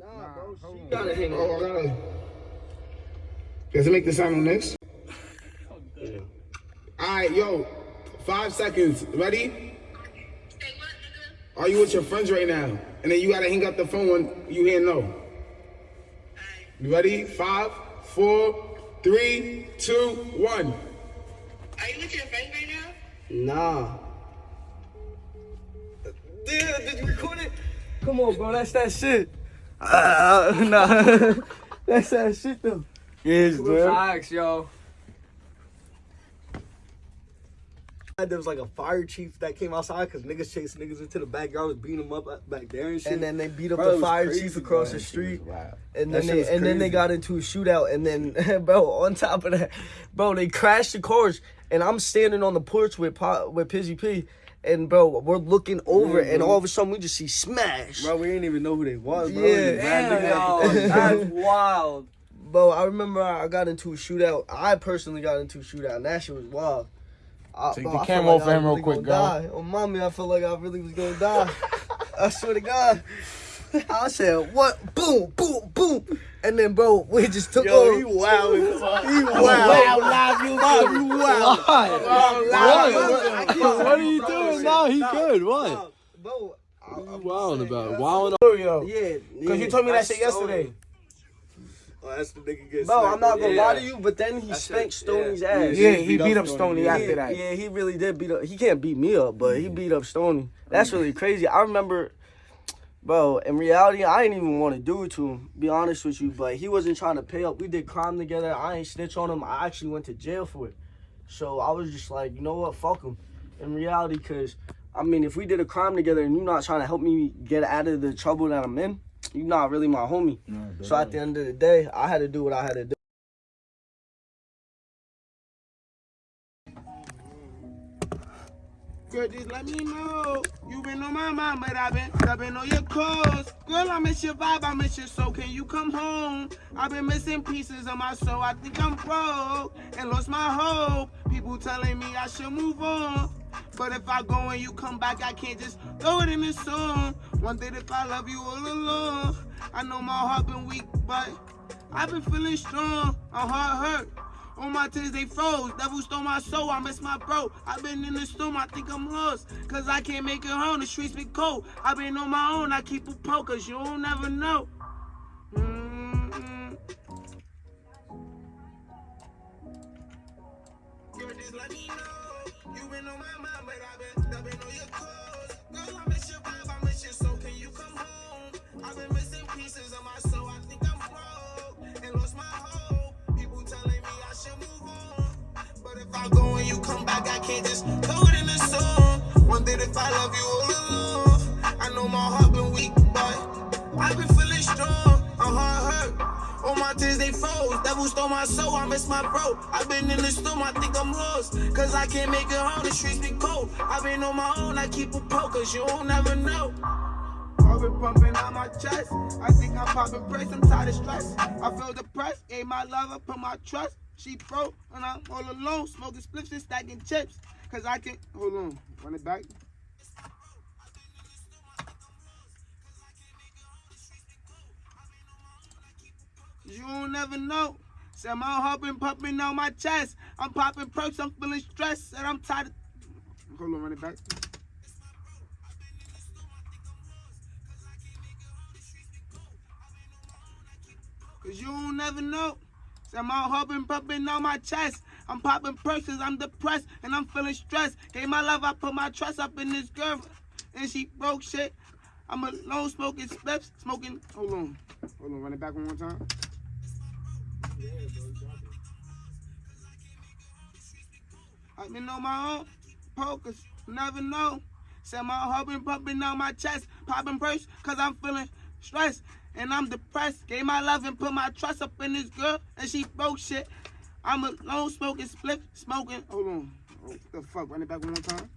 Nah, bro. She on. gotta hang Oh, I gotta. Does it make the sound on this? All right, yo, five seconds. Ready? Are you with your friends right now? And then you gotta hang up the phone when you hear no. You ready? Five, four, three, two, one. Are you with your friends right now? Nah. Damn, did you record it? Come on, bro. That's that shit. Uh, nah. that's that shit, though. Yes, bro. Facts, yo. There was like a fire chief that came outside because niggas chased niggas into the backyard, was beating them up back there and shit. And then they beat up Bro, the fire crazy, chief across bro. the street. Wow. And That then they and then they got into a shootout and then bro, on top of that, bro, they crashed the cars and I'm standing on the porch with Pa- with Pizzy P and bro, we're looking over and all of a sudden we just see smash. bro, we didn't even know who they was, bro. Yeah. Mad Damn, niggas- yo. That's wild. Bro, I remember I got into a shootout. I personally got into a shootout and that shit was wild. I, Take bro, the I camera off like I him real quick, really die. Oh, mommy, I felt like I really was gonna die. I swear to God. I said, what? Boom, boom, boom. And then, bro, we just took Yo, over. he wild. He Wow, wild. live, you Bob, you wild. What? What are you doing now? He good. What? Bro, I- What you I'm wilding about? yeah. Wilding oh, Yo, Yeah, Cause you told me that shit yesterday. Oh, that's the nigga get Bro, smacked, I'm not gonna yeah. lie to you, but then he That spanked shit, Stoney's yeah. ass. Yeah, he beat beat up up Stoney. Stoney yeah, after that. yeah, he really did beat up. He can't beat me up, but he mm. beat up Stoney. That's really crazy. I remember, bro. In reality, I didn't even want to do it to him. Be honest with you, but he wasn't trying to pay up. We did crime together. I ain't snitch on him. I actually went to jail for it. So I was just like, you know what, fuck him. In reality, cause I mean, if we did a crime together and you're not trying to help me get out of the trouble that I'm in, you're not really my homie. So at the end of the day, I had to do what I had to do. Just let me know. You been on my mind, but I've been stepping on your calls. Girl, I miss your vibe, I miss your soul. Can you come home? I've been missing pieces of my soul. I think I'm broke and lost my hope. People telling me I should move on. But if I go and you come back, I can't just throw it in the song. Wondered if I love you all along. I know my heart been weak, but I've been feeling strong. I'm hard hurt. On my tears they froze. Devil stole my soul. I miss my bro. I've been in the storm. I think I'm lost. Cause I can't make it home. The streets be cold. I've been on my own. I keep a poke. Cause you don't never know. Just let me know. You been on my mind, but I've been on your. You come back, I can't just it in the song. Wondered if I love you all along. I know my heart been weak, but I've been feeling strong. I'm hard hurt. All my tears they froze. Devil stole my soul. I miss my bro. I've been in the storm. I think I'm lost. Cause I can't make it home. The streets be cold. I've been on my own. I keep a poke. Cause you don't never know. Heart been pumping out my chest. I think I'm popping praise. I'm tired of stress. I feel depressed. Ain't my love, lover. Put my trust. She broke. And I'm all alone. Smoking spliffs and stacking chips. Cause I can. Hold on. Run it back. You don't never know. Said my been pumping out my chest. I'm popping perks, I'm feeling stressed, and I'm tired of. Hold on, run it back. Cause you don't never know. Said my been pumping out my chest. I'm popping 'cause I'm depressed and I'm feeling stressed. Gave my love, I put my trust up in this girl. And she broke shit. I'm alone smoking spliffs, smoking. Hold on. Hold on, run it back one more time. I've been on my own, pokers, never know. Said my heart been pumping out my chest, popping perks, cause I'm feeling stressed and I'm depressed. Gave my love and put my trust up in this girl, and she broke shit. I'm a alone smoking split, smoking. Hold on. The fuck? Run it back one more time.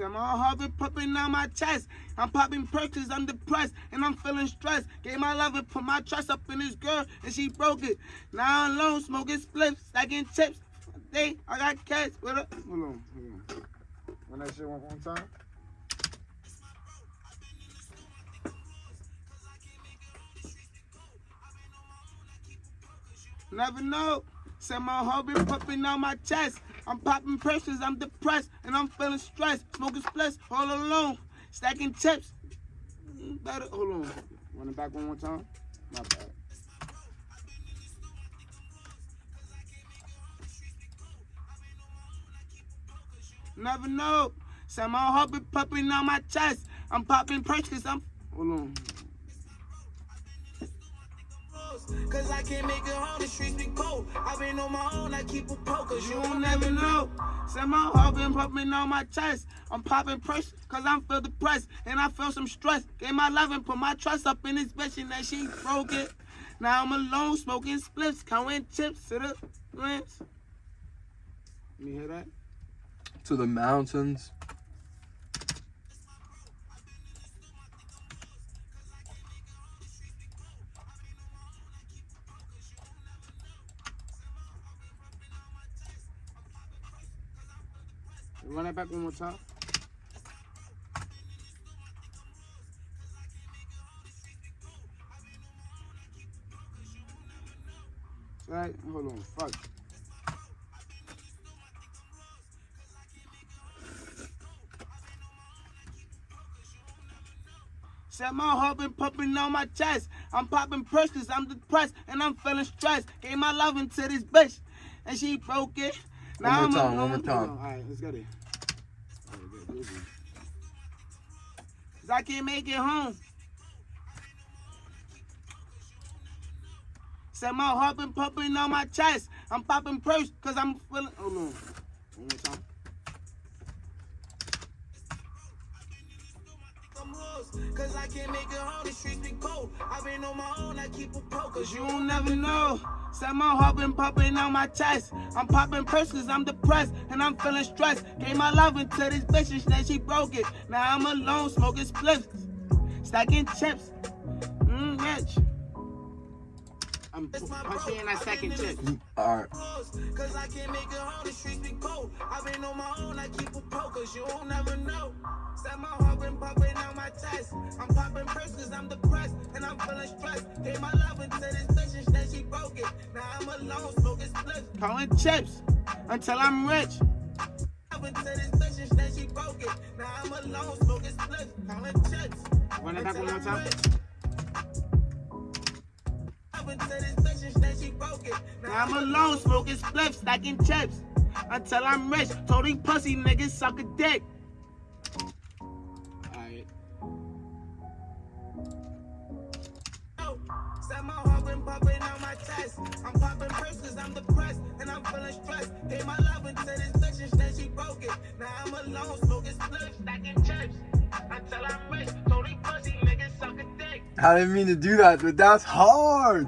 Say my heart pumping on my chest. I'm popping perks I'm depressed and I'm feeling stressed. Gave my love and put my trust up in this girl and she broke it. Now I'm alone smoking spliffs, stacking chips. They, I got cash with her. Hold on, hold on. Run that shit one more time. Never know. Said my heart been pumping on my chest. I'm popping pressures, I'm depressed, and I'm feeling stressed. Smoking splits all alone, stacking chips. Better, hold on. Run it back one more time. My bad. Never know. Said my heart been pumping on my chest. I'm popping pressures, I'm. Hold on. Cause I can't make it home, the streets be cold. I've been on my own, I keep a poke, cause you don't never know. Said my heart been pumping on my chest. I'm popping pressure, cause I'm feel depressed. And I feel some stress. Gave my love and put my trust up in this bitch, and that she broke it. Now I'm alone, smoking spliffs, counting chips to the grants. Let me hear that. To the mountains. Run it back one more time. Right, hold on, fuck. Said my heart been pumping on my chest. I'm popping pressures, I'm depressed, and I'm feeling stressed. Gave my love into this bitch, and she broke it. One more I'm time, one more time. All right, let's get it. All right, good, good, good. Cause I can't make it home. Said my heart been pumping on my chest. I'm popping purse cause I'm feeling. Hold on. Cause I can't make it home, the streets be cold. I've been on my own, I keep a poke, cause you don't never know. Said my heart been pumping on my chest. I'm popping purse cause I'm depressed and I'm feeling stressed. Gave my love into this bitch and then she broke it. Now I'm alone smoking spliffs, stacking chips. Mmm, rich. I'm punching in that second chip. Alright. Cause I can't make it home, the streets be cold. I've been on my own, I keep a poke, cause you don't never know. Said my heart been pumping on my chest. I'm popping purse cause I'm depressed and I'm feeling stressed. Gave my love into this bitch and then she broke it. Now I'm alone, smoking spliffs. Counting chips until I'm rich. Love into this bitch and then she broke it. Now I'm alone, smoking spliffs. Counting chips. Run it back one more time. Now I'm alone smoking spliffs, stacking chips until I'm rich. Told these pussy niggas suck a dick. Alright. Oh, Said my heart been pumping on my chest. I'm popping purse cause I'm depressed and I'm feeling stressed. Gave my love into this bitch and then she broke it. Now I'm alone smoking spliffs, stacking chips until I'm rich. Told these pussy niggas suck a dick. I didn't mean to do that, but that's hard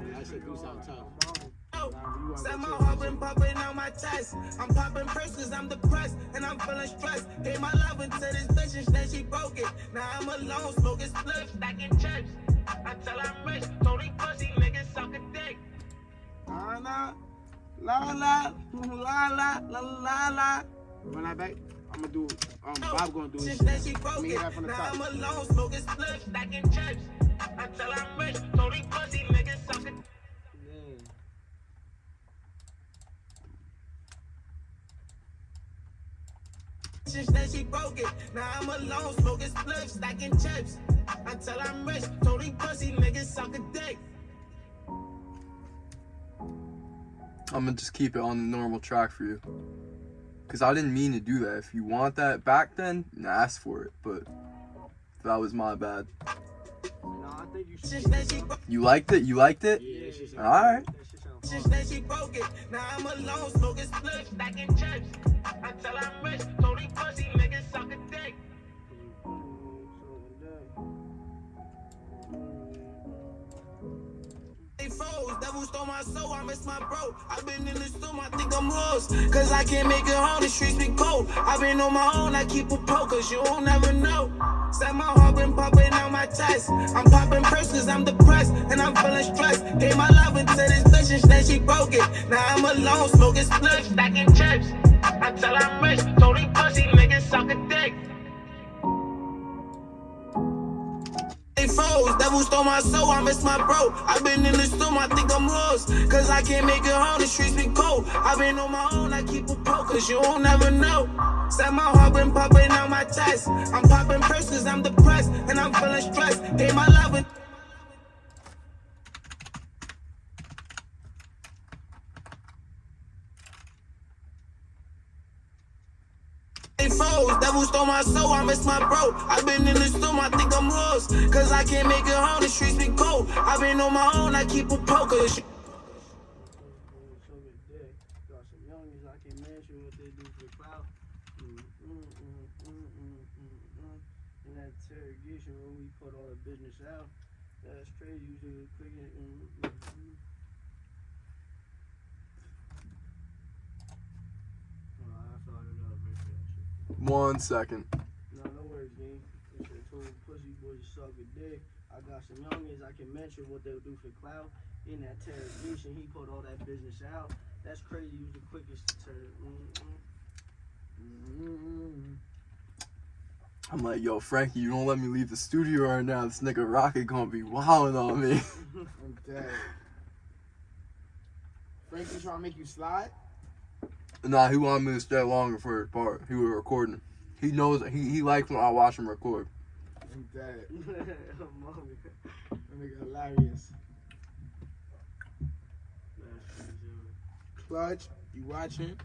popping, popping on my chest. I'm popping purses, I'm depressed, and I'm feeling stressed. Gave my love into this bitch, and then she broke it. Now I'm alone, smoking spliffs, stacking chips. I tell I'm rich, Tony pussy, niggas suck a dick. La la, la la, la la la. Back, I'ma do, um, Bob gonna do his shit. She broke it. Now I'm alone, smoking stacking chips. I tell I'm Since then she broke it. Now I'm alone smoking spliffs, stacking chips until I'm rich. Told these pussy niggas suck a dick. I'm gonna just keep it on the normal track for you. Cause I didn't mean to do that. If you want that back then, then ask for it. But that was my bad. Nah, I think you should. then she broke You liked it? You liked it? Yeah, that shit. That she broke it. Now I'm alone smoking spliffs, stacking chips until I'm rich. These pussy suck a dick. Devil stole my soul. I'm miss my bro. I've been in the storm, I think I'm lost. Cause I can't make it home, the streets be cold. I've been on my own, I keep a poke, cause you don't never know. Said my heart been popping out my chest. I'm popping cause I'm depressed and I'm feeling stressed. Gave my love into this bitch and then she broke it. Now I'm alone, smoking spliffs, stacking chips. Until I'm rich, these pussy niggas suck They froze, devil stole my soul, I miss my bro. I've been in the storm, I think I'm lost. Cause I can't make it home, the streets be cold. I've been on my own, I keep a poke, cause you don't never know. Set my heart been popping out my chest. I'm popping first I'm depressed and I'm feeling stressed. Gave my love in- They froze, devil stole my soul, I miss my bro. I've been in the storm, I think I'm lost. Cause I can't make it home, the streets be cold. I've been on my own, I keep a poker. I. Mm, mm, mm, mm, mm, mm, mm. Interrogation when we put all the business out, that's crazy. You do quick and mm, mm, mm. Oh, I thought it up right there. One second. No, no worries, gang. It's a tool pussy boy suck a dick. I got some youngins, I can mention what they'll do for clout. In that interrogation, he put all that business out. That's crazy. You was the quickest to turn. Mm-mm. Mm-mm. I'm like, yo, Frankie, you don't let me leave the studio right now. This nigga Rocket gonna be wilding on me. I'm dead. Frankie trying to make you slide? Nah, he wanted me to stay longer for his part. He was recording. He knows he he likes when I watch him record. I'm dead. Mommy. That nigga hilarious. Clutch, you watching?